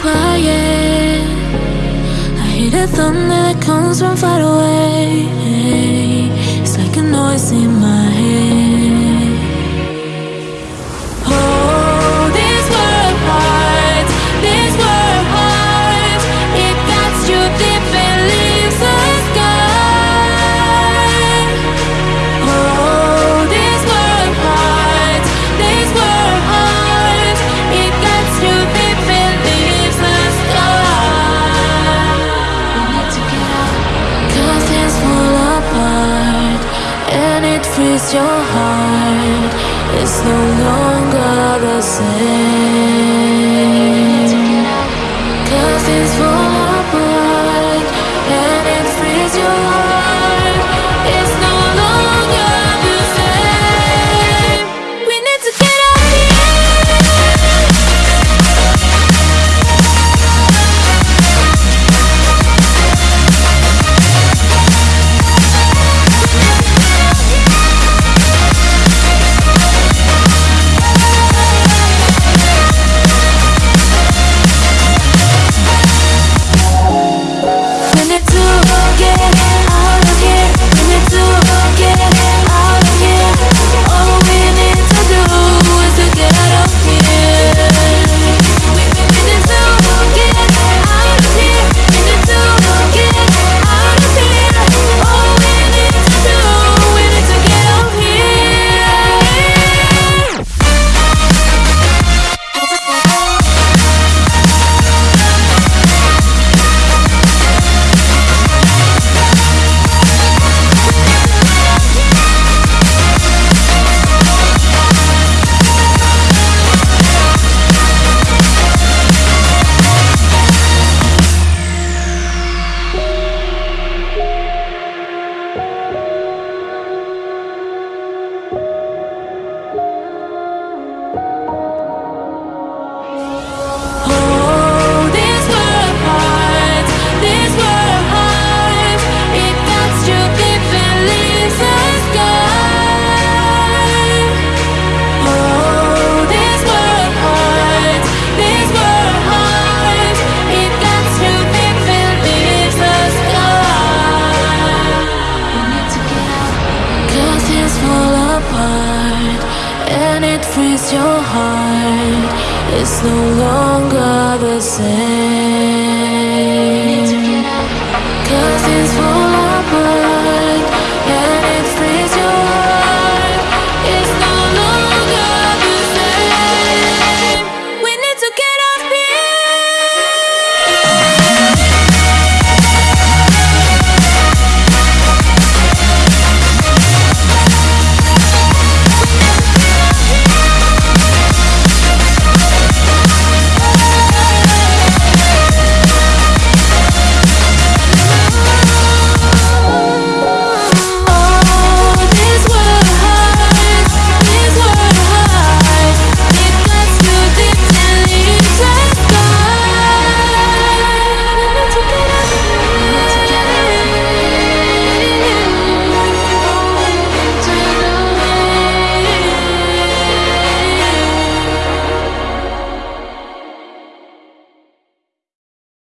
quiet. I hear the thunder that comes from far away. It's like a noise in my head. It's your heart, it's no longer the same. when it frees your heart, it's no longer the same.